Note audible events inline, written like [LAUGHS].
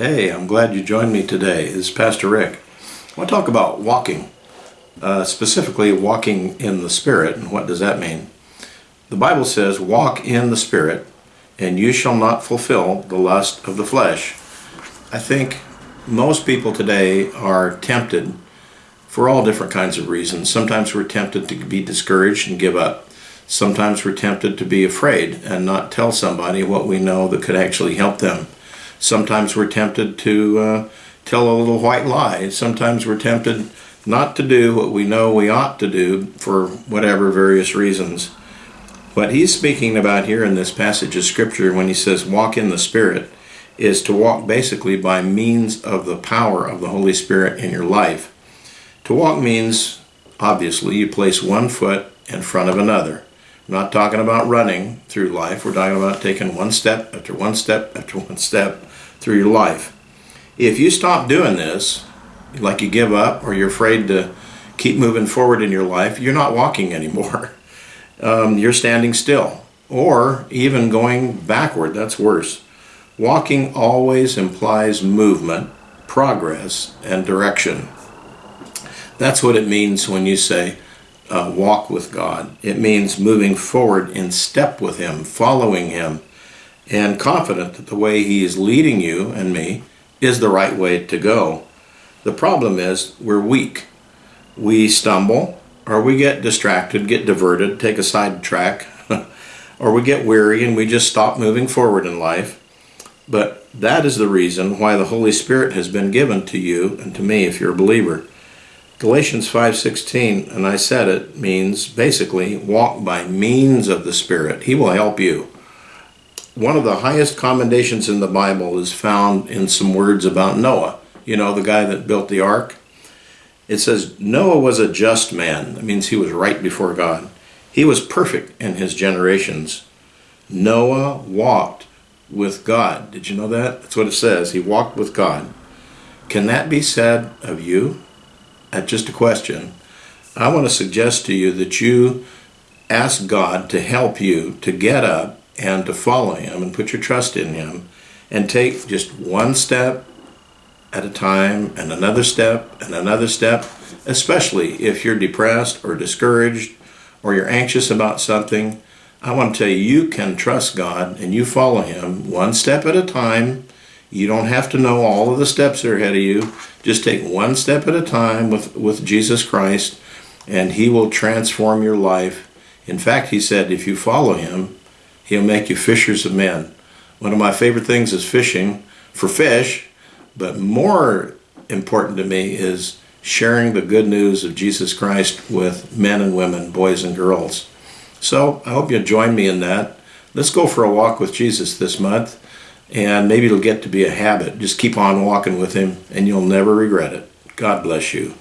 Hey, I'm glad you joined me today. This is Pastor Rick. I want to talk about walking, uh, specifically walking in the Spirit. And what does that mean? The Bible says, Walk in the Spirit, and you shall not fulfill the lust of the flesh. I think most people today are tempted for all different kinds of reasons. Sometimes we're tempted to be discouraged and give up. Sometimes we're tempted to be afraid and not tell somebody what we know that could actually help them. Sometimes we're tempted to uh, tell a little white lie. Sometimes we're tempted not to do what we know we ought to do for whatever various reasons. What he's speaking about here in this passage of scripture when he says walk in the Spirit is to walk basically by means of the power of the Holy Spirit in your life. To walk means, obviously, you place one foot in front of another. We're not talking about running through life. We're talking about taking one step after one step after one step through your life. If you stop doing this, like you give up or you're afraid to keep moving forward in your life, you're not walking [LAUGHS] anymore. Um, you're standing still or even going backward. That's worse. Walking always implies movement, progress, and direction. That's what it means when you say uh, walk with God. It means moving forward in step with Him, following Him, and confident that the way He is leading you and me is the right way to go. The problem is we're weak. We stumble, or we get distracted, get diverted, take a side track, [LAUGHS] or we get weary and we just stop moving forward in life. But that is the reason why the Holy Spirit has been given to you and to me if you're a believer. Galatians 5:16, and I said it, means basically walk by means of the Spirit. He will help you one of the highest commendations in the Bible is found in some words about Noah. You know, the guy that built the ark? It says, Noah was a just man. That means he was right before God. He was perfect in his generations. Noah walked with God. Did you know that? That's what it says. He walked with God. Can that be said of you? That's just a question. I want to suggest to you that you ask God to help you to get up and to follow Him and put your trust in Him and take just one step at a time and another step and another step, especially if you're depressed or discouraged or you're anxious about something. I want to tell you, you can trust God and you follow Him one step at a time. You don't have to know all of the steps that are ahead of you. Just take one step at a time with, with Jesus Christ, and He will transform your life. In fact, He said, if you follow Him, He'll make you fishers of men. One of my favorite things is fishing for fish, but more important to me is sharing the good news of Jesus Christ with men and women, boys and girls. So I hope you'll join me in that. Let's go for a walk with Jesus this month, and maybe it'll get to be a habit. Just keep on walking with Him, and you'll never regret it. God bless you.